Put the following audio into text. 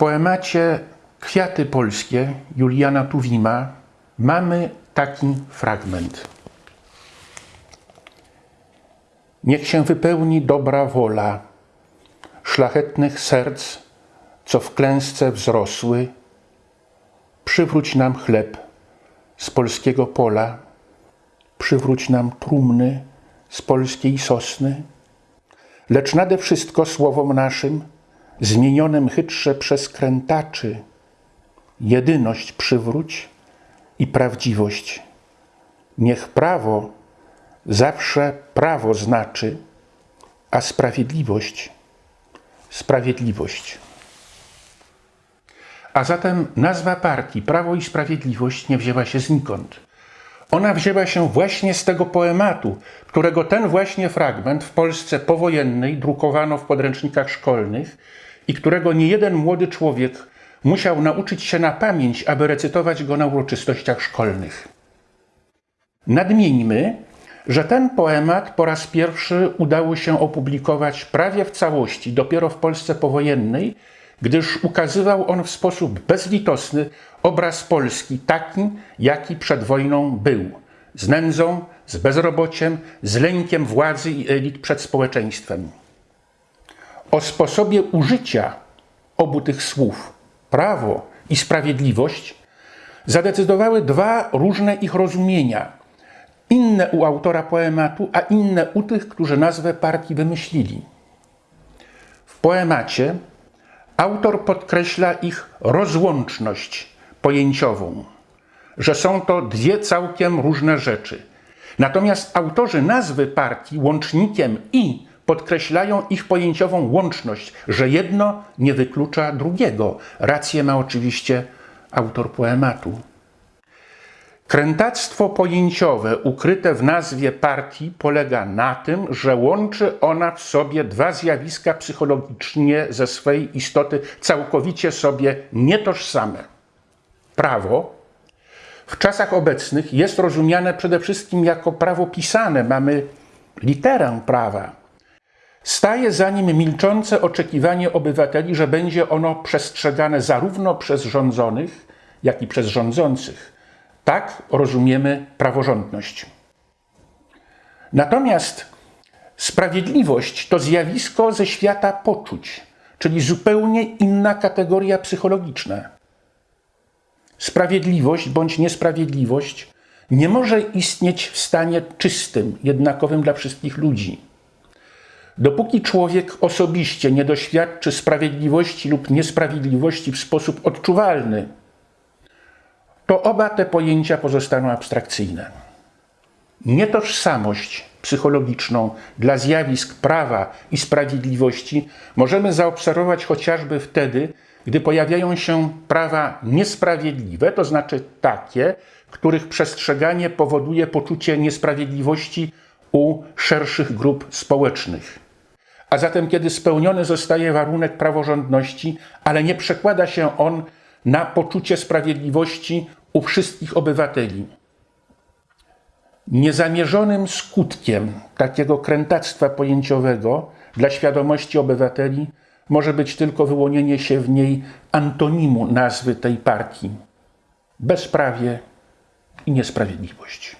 poemacie Kwiaty Polskie Juliana Tuwima mamy taki fragment. Niech się wypełni dobra wola szlachetnych serc, co w klęsce wzrosły. Przywróć nam chleb z polskiego pola, przywróć nam trumny z polskiej sosny. Lecz nade wszystko słowom naszym, zmienionym chytrze przez krętaczy, jedyność przywróć i prawdziwość. Niech prawo zawsze prawo znaczy, a sprawiedliwość sprawiedliwość. A zatem nazwa partii Prawo i Sprawiedliwość nie wzięła się znikąd. Ona wzięła się właśnie z tego poematu, którego ten właśnie fragment w Polsce powojennej drukowano w podręcznikach szkolnych i którego niejeden młody człowiek musiał nauczyć się na pamięć, aby recytować go na uroczystościach szkolnych. Nadmieńmy, że ten poemat po raz pierwszy udało się opublikować prawie w całości dopiero w Polsce powojennej, gdyż ukazywał on w sposób bezlitosny obraz Polski taki, jaki przed wojną był. Z nędzą, z bezrobociem, z lękiem władzy i elit przed społeczeństwem. O sposobie użycia obu tych słów, prawo i sprawiedliwość, zadecydowały dwa różne ich rozumienia – inne u autora poematu, a inne u tych, którzy nazwę partii wymyślili. W poemacie autor podkreśla ich rozłączność pojęciową, że są to dwie całkiem różne rzeczy. Natomiast autorzy nazwy partii łącznikiem i podkreślają ich pojęciową łączność, że jedno nie wyklucza drugiego. Rację ma oczywiście autor poematu. Krętactwo pojęciowe ukryte w nazwie partii polega na tym, że łączy ona w sobie dwa zjawiska psychologicznie ze swej istoty całkowicie sobie nietożsame. Prawo w czasach obecnych jest rozumiane przede wszystkim jako prawo pisane. Mamy literę prawa. Staje za nim milczące oczekiwanie obywateli, że będzie ono przestrzegane zarówno przez rządzonych, jak i przez rządzących tak rozumiemy praworządność. Natomiast sprawiedliwość to zjawisko ze świata poczuć, czyli zupełnie inna kategoria psychologiczna. Sprawiedliwość bądź niesprawiedliwość nie może istnieć w stanie czystym, jednakowym dla wszystkich ludzi. Dopóki człowiek osobiście nie doświadczy sprawiedliwości lub niesprawiedliwości w sposób odczuwalny, to oba te pojęcia pozostaną abstrakcyjne. Nietożsamość psychologiczną dla zjawisk prawa i sprawiedliwości możemy zaobserwować chociażby wtedy, gdy pojawiają się prawa niesprawiedliwe, to znaczy takie, których przestrzeganie powoduje poczucie niesprawiedliwości u szerszych grup społecznych. A zatem, kiedy spełniony zostaje warunek praworządności, ale nie przekłada się on na poczucie sprawiedliwości u wszystkich obywateli. Niezamierzonym skutkiem takiego krętactwa pojęciowego dla świadomości obywateli może być tylko wyłonienie się w niej antonimu nazwy tej partii bezprawie i niesprawiedliwość.